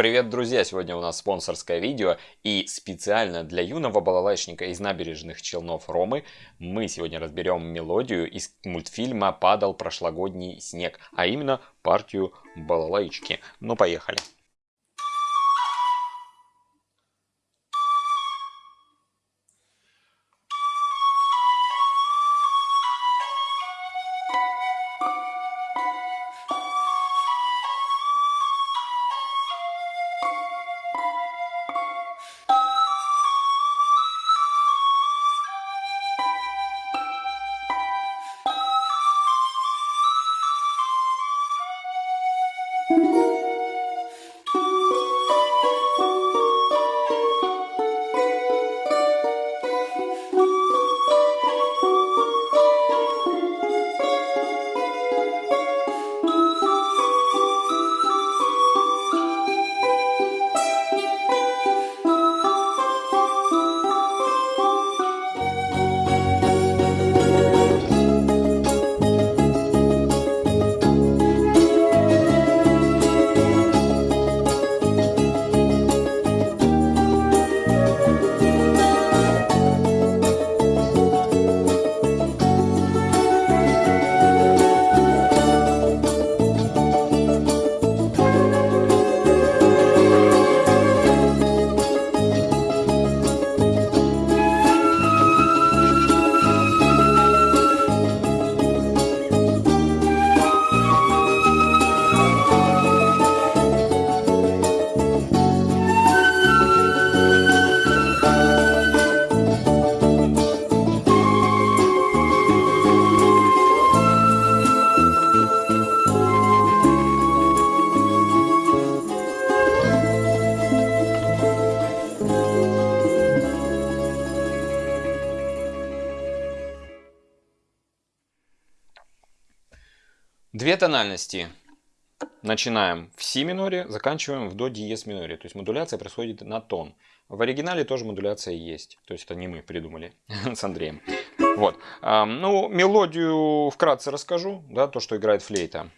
Привет, друзья! Сегодня у нас спонсорское видео и специально для юного балалайчника из набережных Челнов Ромы мы сегодня разберем мелодию из мультфильма «Падал прошлогодний снег», а именно партию балалайчики. Ну, поехали! Две тональности. Начинаем в си миноре, заканчиваем в до диез миноре. То есть модуляция происходит на тон. В оригинале тоже модуляция есть. То есть это не мы придумали с Андреем. Вот. Ну, мелодию вкратце расскажу. Да, то, что играет флейта.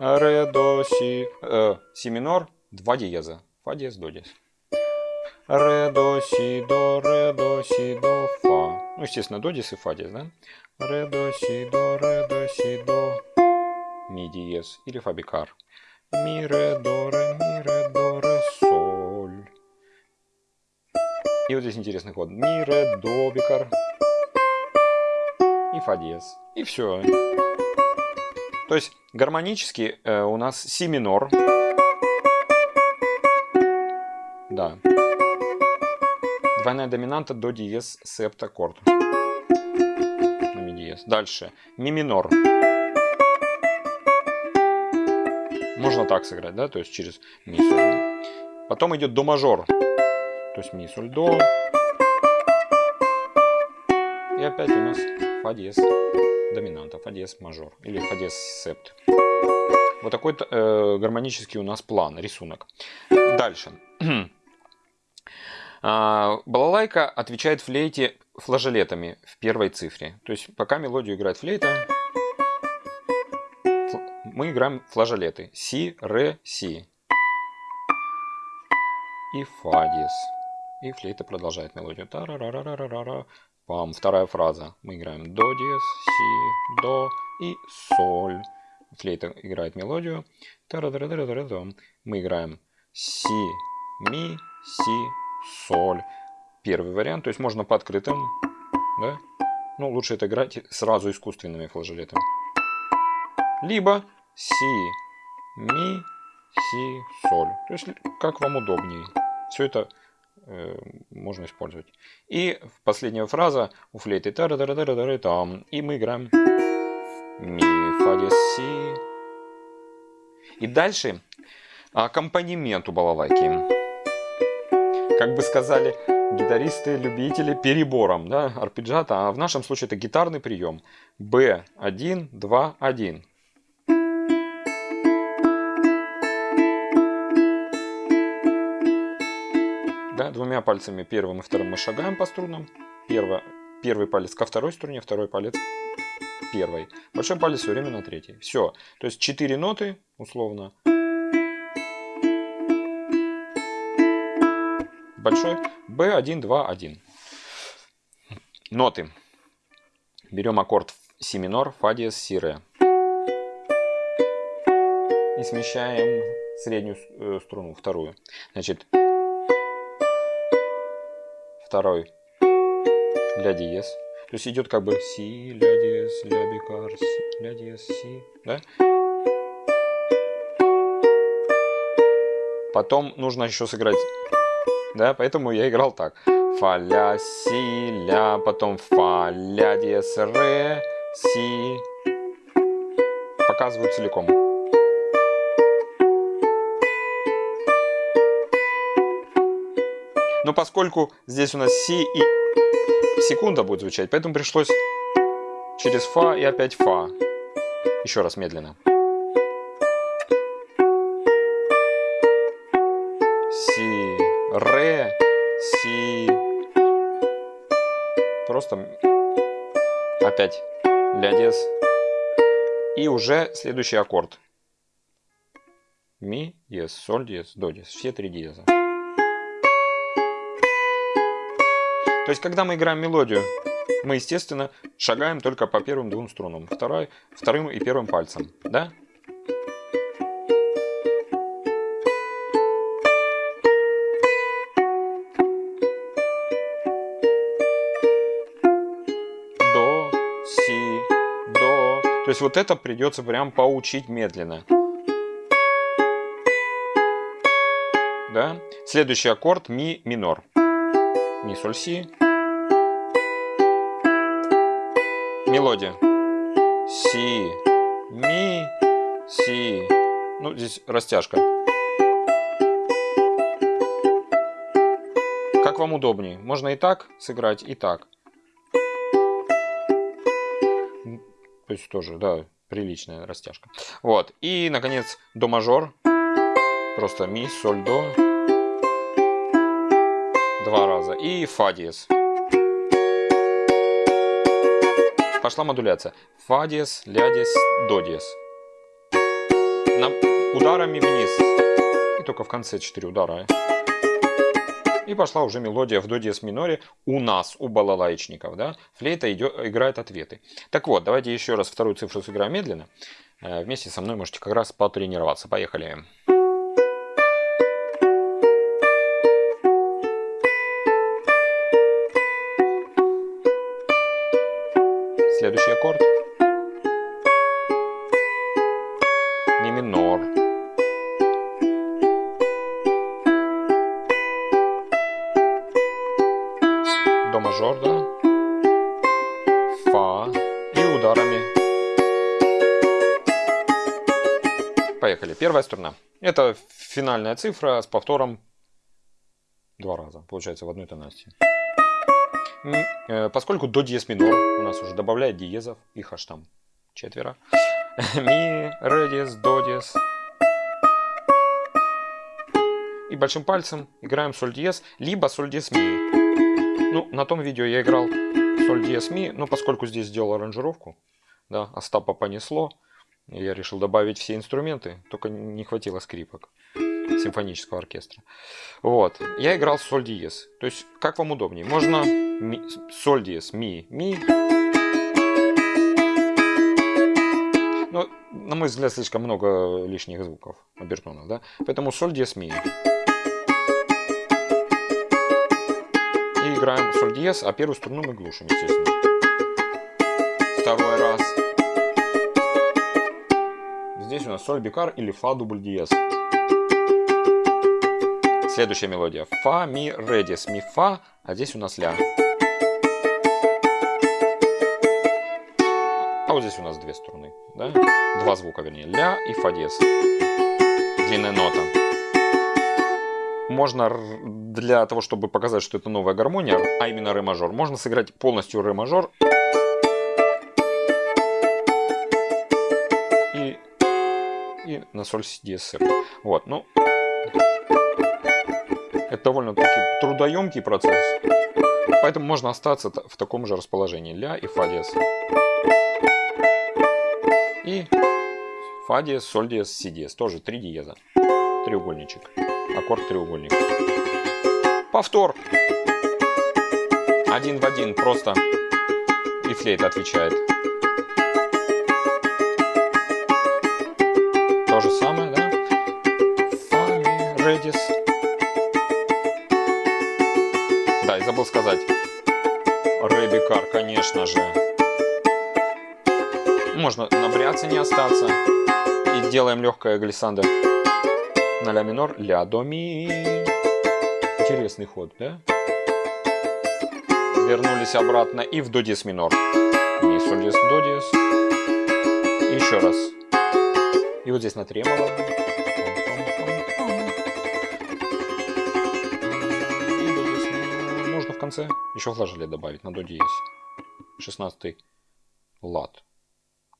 Ре, до, си, э, си минор, два диеза. Фа диез, до диез. Ре, до, си, до, ре, до, си, до, фа. Ну, естественно, до диез и фа диез, да? Ре, до, си, до, ре, до, си, до, ми диез или фа бикар. Ми, ре, до, ре, ми, ре, до, ре, соль. И вот здесь интересный ход. Ми, ре, до, бикар. И фа диез. И все. То есть гармонически э, у нас си минор. Да. Двойная доминанта до диез септаккорд диез. Дальше. Ми минор. Можно так сыграть, да, то есть через ми соль. Потом идет до мажор. То есть ми соль до. И опять у нас фа диез доминанта, фа диез мажор или фа диез септ. Вот такой э, гармонический у нас план, рисунок. Дальше. А, балалайка отвечает флейте флажолетами в первой цифре. То есть пока мелодию играет флейта, мы играем флажолеты. Си, ре, си. И фа диез. И флейта продолжает мелодию. та ра ра ра ра ра ра Пам. Вторая фраза. Мы играем до диез, си, до и соль. Флейта играет мелодию. та ра ра ра ра ра Мы играем си, ми, си, соль первый вариант. То есть можно по открытым, да? Ну, лучше это играть сразу искусственными флажолетами. Либо си, ми, си, соль. То есть как вам удобнее. Все это э, можно использовать. И последняя фраза у флейты та -ра -ра -ра -ра -ра там. И мы играем ми, фа, диез, си. И дальше аккомпанемент у балалайки. Как бы сказали, гитаристы, любители перебором, да, арпеджиата, а в нашем случае это гитарный прием. B1, 2, 1. Да, двумя пальцами первым и вторым мы шагаем по струнам. Первый, первый палец ко второй струне, второй палец к первой. Большой палец все время на третьей. Все. То есть четыре ноты, условно. Большой. B1, 2, 1. Ноты. Берем аккорд си минор, фа диез, си ре. И смещаем среднюю э, струну, вторую. Значит, второй ля диез. То есть идет как бы си, ля диез, ля бикар, си, ля диез, си, да? Потом нужно еще сыграть, да, поэтому я играл так. Фа, ля, си, ля, потом фа, ля, диез, ре, си. Показываю целиком. Но поскольку здесь у нас си и секунда будет звучать, поэтому пришлось через фа и опять фа. Еще раз медленно. Си. Просто опять ля диез. И уже следующий аккорд. Ми, диез, соль, диез, до диез. Все три диеза. То есть, когда мы играем мелодию, мы, естественно, шагаем только по первым двум струнам. Второй, вторым и первым пальцем. Да? То есть вот это придется прям поучить медленно. Да? Следующий аккорд ми минор ми, соль, си. Мелодия. Си, ми, си. Ну, здесь растяжка. Как вам удобнее. Можно и так сыграть, и так. То есть тоже, да, приличная растяжка. Вот. И, наконец, до мажор. Просто ми, соль, до два раза. И фа диез. Пошла модуляция. Фа диез, ля диез, до диез. На, ударами вниз. И только в конце 4 удара. И пошла уже мелодия в до диез миноре у нас, у балалайчников. Да? Флейта идет, играет ответы. Так вот, давайте еще раз вторую цифру сыграем медленно. Э, вместе со мной можете как раз потренироваться. Поехали. Следующий аккорд. Ми минор. Фа. И ударами. Поехали. Первая струна. Это финальная цифра с повтором два раза. Получается в одной тональности. Э, поскольку до диез минор у нас уже добавляет диезов, их аж там четверо. Ми, ре диез, до диез. И большим пальцем играем соль диез, либо соль диез ми. Ну, на том видео я играл соль диез ми, но поскольку здесь сделал аранжировку, да, Остапа понесло, я решил добавить все инструменты, только не хватило скрипок симфонического оркестра. Вот. Я играл соль диез. То есть, как вам удобнее. Можно ми, соль диез, ми, ми. Но, на мой взгляд, слишком много лишних звуков, обертонов, да? Поэтому соль диез, ми. Играем соль диез, а первую струну мы глушим, естественно. Второй раз. Здесь у нас соль бикар или фа дубль диез. Следующая мелодия. Фа, ми, ре, диез, ми, фа, а здесь у нас ля. А вот здесь у нас две струны, да? Два звука, вернее, ля и фа диез. Длинная нота. Можно для того, чтобы показать, что это новая гармония, а именно ре мажор, можно сыграть полностью ре мажор. И, и на соль диез. Вот, ну, это довольно-таки трудоемкий процесс, поэтому можно остаться в таком же расположении. Ля и фа диез. И фа диез, соль диез, си диез. Тоже три диеза. Треугольничек. Аккорд треугольник. Повтор. Один в один, просто. И флейта отвечает. То же самое, да? Фа, ми, ре, дис. Да, и забыл сказать. Ре бикар, конечно же. Можно на бриаце не остаться. И делаем легкое глиссандо на ля минор, ля до ми. Интересный ход, да? Вернулись обратно и в до диез минор. Ми, соль, диез, до диез. Еще раз. И вот здесь на тремоло. Можно в конце еще флажолет добавить на до диез. 16 лад.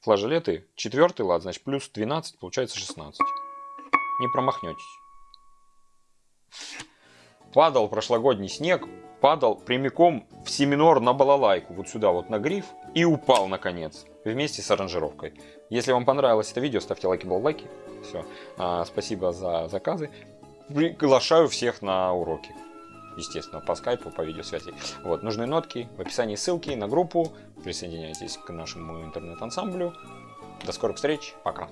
Флажолеты, четвертый лад, значит плюс 12, получается 16 не промахнетесь. Падал прошлогодний снег, падал прямиком в си минор на балалайку, вот сюда вот на гриф, и упал наконец, вместе с аранжировкой. Если вам понравилось это видео, ставьте лайки, балалайки. Все, а, спасибо за заказы. Приглашаю всех на уроки. Естественно, по скайпу, по видеосвязи. Вот, нужные нотки, в описании ссылки на группу. Присоединяйтесь к нашему интернет-ансамблю. До скорых встреч, пока.